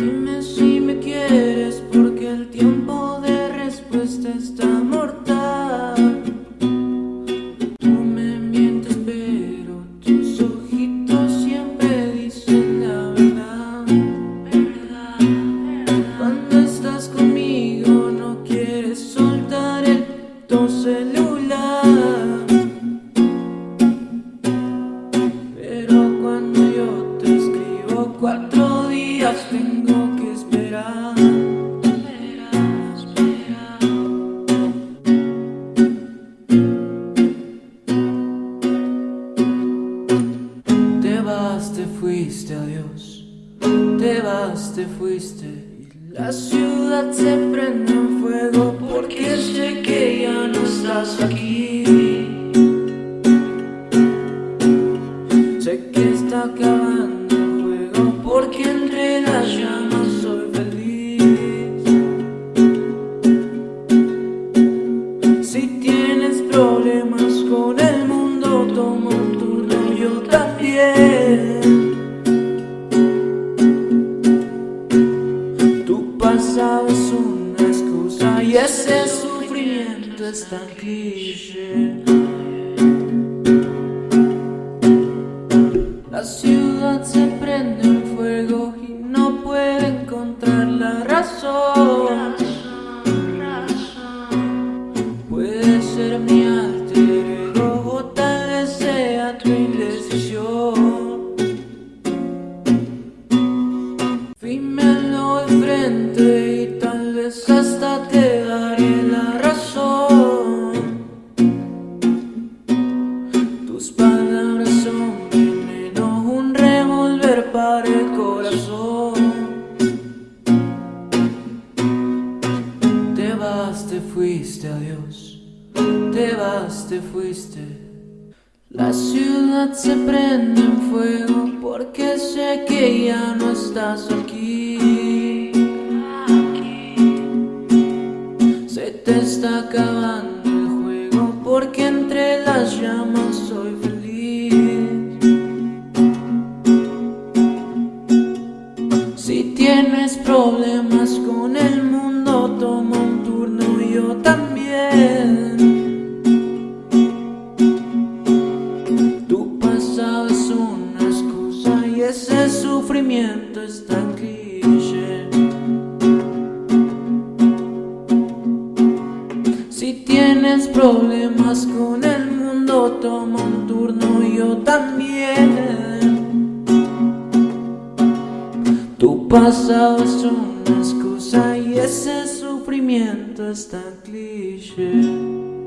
Dime si me quieres porque el tiempo de respuesta está mortal. Tú me mientes pero tus ojitos siempre dicen la verdad. Cuando estás conmigo no quieres soltar el tu celular. Pero cuando yo te escribo cuatro días tengo te fuiste, adiós. Te vas, te fuiste. Y la ciudad se prende en fuego porque sé que ya no estás aquí. Sé que está acabando el juego porque entre las llamas soy feliz. Si tienes problemas con el mundo, toma un turno, yo también. Pasado es una excusa y ese sufrimiento es tan cliché. La ciudad se prende en fuego y no puede encontrar la razón. Puede ser mi alter ego o tal vez sea tu indecisión. Y tal vez hasta te daré la razón. Tus palabras son veneno, un revólver para el corazón. Te vas, te fuiste, adiós. Te vas, te fuiste. La ciudad se prende en fuego porque sé que ya no estás aquí. Te está acabando el juego porque entre las llamas soy feliz. Si tienes problemas con el mundo, toma un turno yo también. Tu pasado es una excusa y ese sufrimiento es tienes problemas con el mundo, toma un turno yo también. Tu pasado es una excusa y ese sufrimiento es tan cliché.